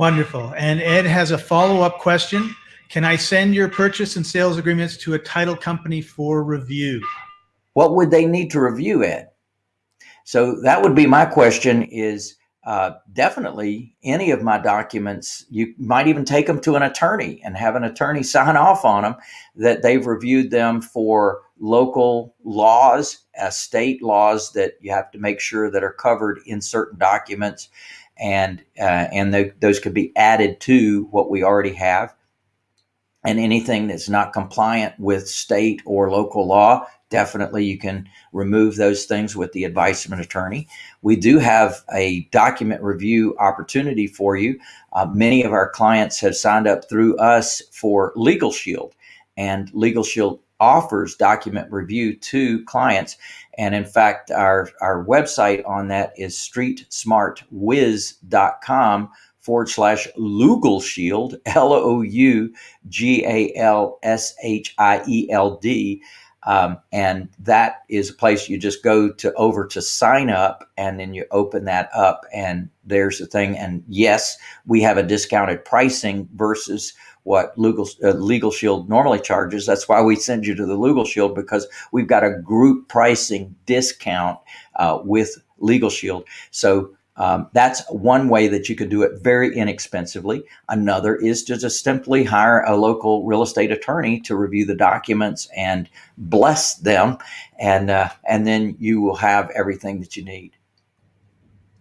Wonderful. And Ed has a follow-up question. Can I send your purchase and sales agreements to a title company for review? What would they need to review, Ed? So that would be my question is uh, definitely any of my documents, you might even take them to an attorney and have an attorney sign off on them that they've reviewed them for local laws, uh, state laws that you have to make sure that are covered in certain documents. And, uh, and th those could be added to what we already have. And anything that's not compliant with state or local law, definitely you can remove those things with the advice of an attorney. We do have a document review opportunity for you. Uh, many of our clients have signed up through us for Legal Shield, and Legal Shield offers document review to clients. And in fact, our, our website on that is streetsmartwiz.com forward slash Lugal Shield, L O U G A L S H I E L D. Um, and that is a place you just go to over to sign up and then you open that up and there's the thing. And yes, we have a discounted pricing versus what legal, uh, legal shield normally charges. That's why we send you to the legal shield because we've got a group pricing discount uh, with legal shield. So um, that's one way that you could do it very inexpensively. Another is to just simply hire a local real estate attorney to review the documents and bless them, and uh, and then you will have everything that you need.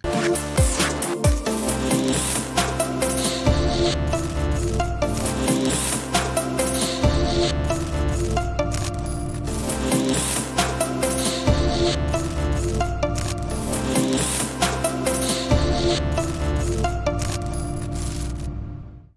We'll